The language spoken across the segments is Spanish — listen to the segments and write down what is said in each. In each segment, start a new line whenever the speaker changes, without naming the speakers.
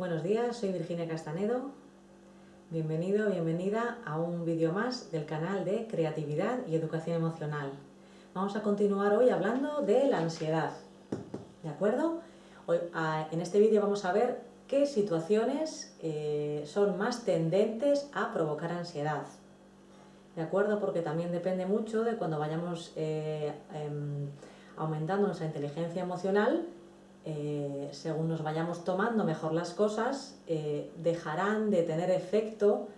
Buenos días, soy Virginia Castanedo. Bienvenido, bienvenida a un vídeo más del canal de Creatividad y Educación Emocional. Vamos a continuar hoy hablando de la ansiedad. ¿De acuerdo? Hoy, en este vídeo vamos a ver qué situaciones eh, son más tendentes a provocar ansiedad. ¿De acuerdo? Porque también depende mucho de cuando vayamos eh, em, aumentando nuestra inteligencia emocional eh, según nos vayamos tomando mejor las cosas, eh, dejarán de tener efecto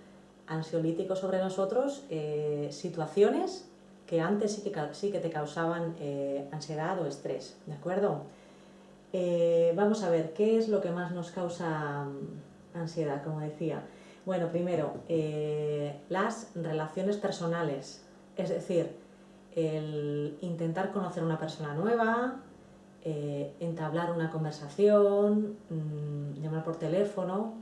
ansiolítico sobre nosotros eh, situaciones que antes sí que, sí que te causaban ansiedad o estrés, ¿de acuerdo? vamos a ver, ¿qué es lo que más nos causa mm, ansiedad, como decía? Bueno, primero, las relaciones personales, es decir, el intentar conocer a una persona nueva, eh, entablar una conversación, mm, llamar por teléfono,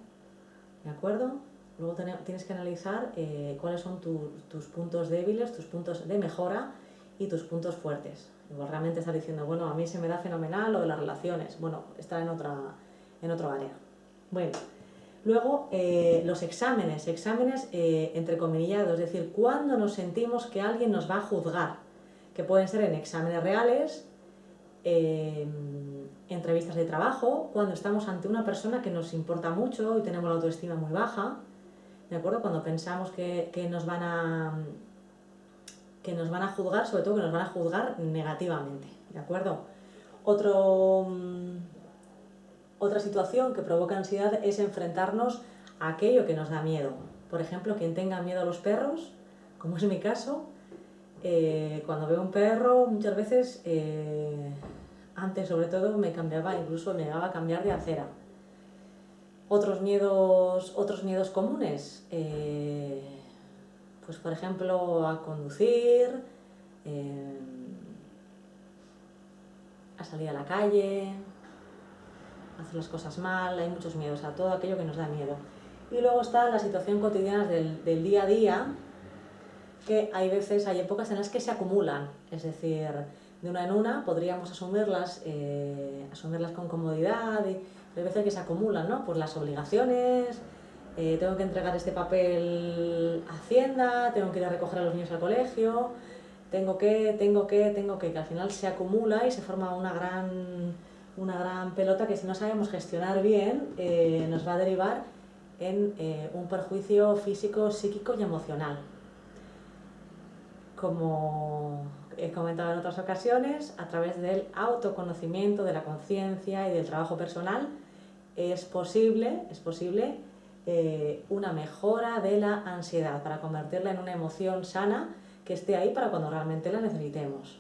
¿de acuerdo? Luego tienes que analizar eh, cuáles son tus puntos débiles, tus puntos de mejora y tus puntos fuertes. Igual realmente estás diciendo, bueno, a mí se me da fenomenal lo de las relaciones. Bueno, está en, otra, en otro área. Bueno, luego eh, los exámenes, exámenes entre comillados, es decir, cuando nos sentimos que alguien nos va a juzgar, que pueden ser en exámenes reales, entrevistas de trabajo, cuando estamos ante una persona que nos importa mucho y tenemos la autoestima muy baja, ¿de acuerdo? Cuando pensamos que, nos van a que nos van a juzgar, sobre todo que nos van a juzgar negativamente, ¿de acuerdo? Otro, mm, otra situación que provoca ansiedad es enfrentarnos a aquello que nos da miedo. Por ejemplo, quien tenga miedo a los perros, como es mi caso, eh, cuando veo un perro muchas veces eh, antes sobre todo me cambiaba, incluso me llegaba a cambiar de acera. Otros miedos, otros miedos comunes, eh, pues por ejemplo a conducir, a salir a la calle, a hacer las cosas mal, hay muchos miedos, a todo aquello que nos da miedo. Y luego está la situación cotidiana del, del día a día, que hay veces, hay épocas en las que se acumulan, es decir, de una en una, podríamos asumirlas, eh, asumirlas con comodidad, y, hay veces que se acumulan, ¿no? Pues las obligaciones, eh, tengo que entregar este papel a Hacienda, tengo que ir a recoger a los niños al colegio, tengo que, tengo que, tengo que, que al final se acumula y se forma una gran, una gran pelota que si no sabemos gestionar bien eh, nos va a derivar en un perjuicio físico, psíquico y emocional. Como he comentado en otras ocasiones, a través del autoconocimiento, de la conciencia y del trabajo personal, es posible, es posible eh, una mejora de la ansiedad para convertirla en una emoción sana que esté ahí para cuando realmente la necesitemos.